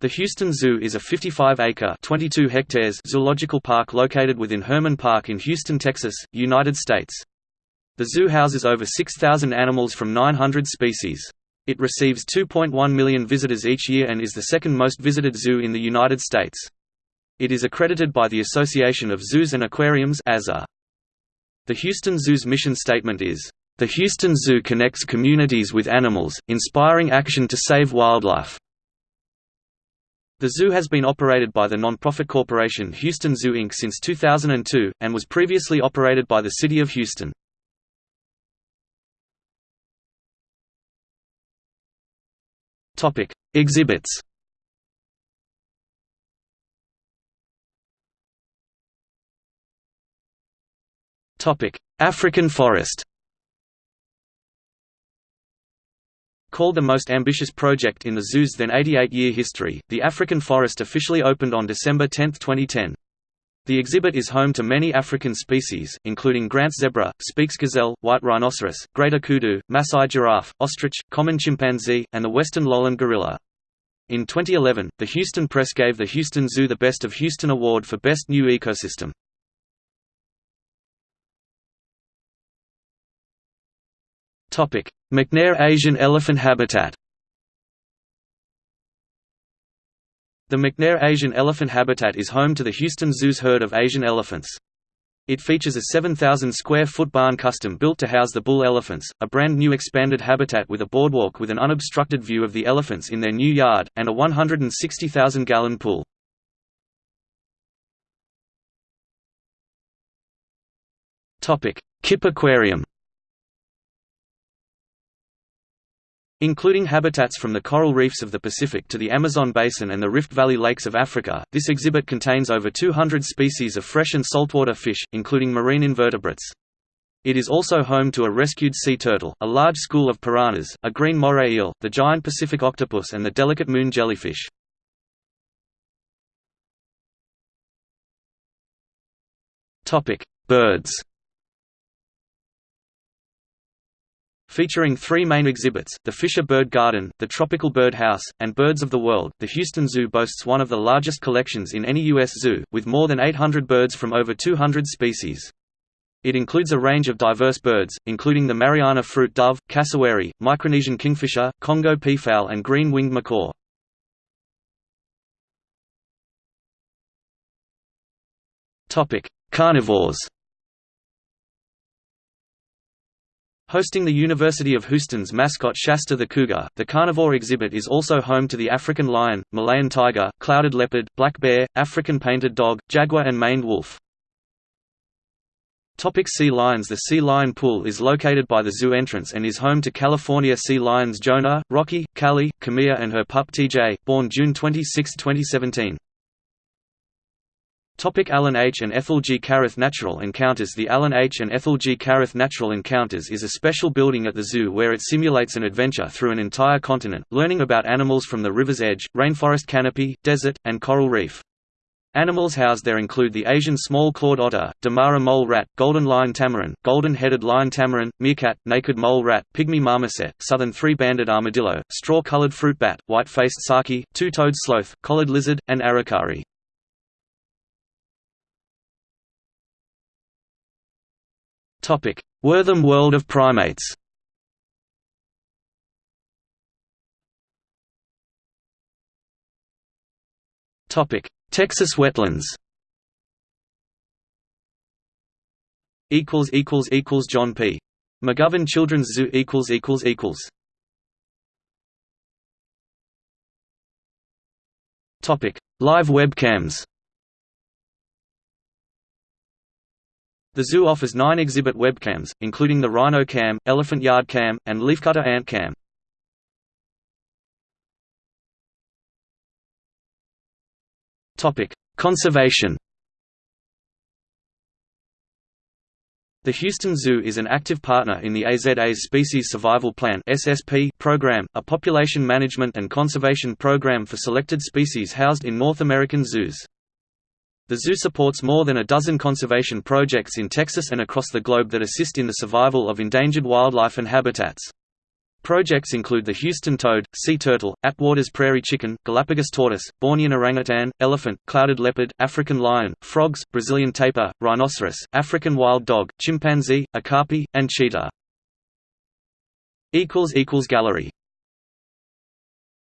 The Houston Zoo is a 55-acre (22 hectares) zoological park located within Hermann Park in Houston, Texas, United States. The zoo houses over 6,000 animals from 900 species. It receives 2.1 million visitors each year and is the second most visited zoo in the United States. It is accredited by the Association of Zoos and Aquariums The Houston Zoo's mission statement is, "...the Houston Zoo connects communities with animals, inspiring action to save wildlife." The zoo has been operated by the non-profit corporation Houston Zoo Inc. since 2002, and was previously operated by the City of Houston. Exhibits African forest Called the most ambitious project in the zoo's then 88-year history, the African Forest officially opened on December 10, 2010. The exhibit is home to many African species, including Grant's zebra, Speke's gazelle, white rhinoceros, greater kudu, Maasai giraffe, ostrich, common chimpanzee, and the western lowland gorilla. In 2011, the Houston Press gave the Houston Zoo the Best of Houston Award for Best New Ecosystem. McNair Asian elephant habitat The McNair Asian elephant habitat is home to the Houston Zoo's herd of Asian elephants. It features a 7,000 square foot barn custom built to house the bull elephants, a brand new expanded habitat with a boardwalk with an unobstructed view of the elephants in their new yard, and a 160,000 gallon pool. Kipp Aquarium Including habitats from the coral reefs of the Pacific to the Amazon basin and the Rift Valley lakes of Africa, this exhibit contains over 200 species of fresh and saltwater fish, including marine invertebrates. It is also home to a rescued sea turtle, a large school of piranhas, a green moray eel, the giant Pacific octopus and the delicate moon jellyfish. Birds Featuring three main exhibits, the Fisher Bird Garden, the Tropical Bird House, and Birds of the World, the Houston Zoo boasts one of the largest collections in any U.S. zoo, with more than 800 birds from over 200 species. It includes a range of diverse birds, including the Mariana fruit dove, cassowary, Micronesian kingfisher, Congo peafowl and green-winged macaw. Carnivores Hosting the University of Houston's mascot Shasta the Cougar, the carnivore exhibit is also home to the African lion, Malayan tiger, clouded leopard, black bear, African painted dog, jaguar and maned wolf. Topic sea lions The Sea Lion Pool is located by the zoo entrance and is home to California sea lions Jonah, Rocky, Callie, Camilla and her pup TJ, born June 26, 2017. Topic Alan H. and Ethel G. Carruth Natural Encounters The Alan H. and Ethel G. Carruth Natural Encounters is a special building at the zoo where it simulates an adventure through an entire continent, learning about animals from the river's edge, rainforest canopy, desert, and coral reef. Animals housed there include the Asian small-clawed otter, Damara mole rat, golden lion tamarin, golden-headed lion tamarin, meerkat, naked mole rat, pygmy marmoset, southern three-banded armadillo, straw-colored fruit bat, white-faced saki, two-toed sloth, collared lizard, and aracari. Wortham World of Primates. Topic: Texas wetlands. Equals equals equals John P. McGovern Children's Zoo equals equals equals. Topic: Live webcams. The zoo offers nine exhibit webcams, including the Rhino Cam, Elephant Yard Cam, and Leafcutter Ant Cam. Conservation The Houston Zoo is an active partner in the AZA's Species Survival Plan (SSP) program, a population management and conservation program for selected species housed in North American zoos. The zoo supports more than a dozen conservation projects in Texas and across the globe that assist in the survival of endangered wildlife and habitats. Projects include the Houston toad, sea turtle, Atwater's prairie chicken, Galapagos tortoise, Bornean orangutan, elephant, clouded leopard, African lion, frogs, Brazilian tapir, rhinoceros, African wild dog, chimpanzee, okapi, and cheetah. Gallery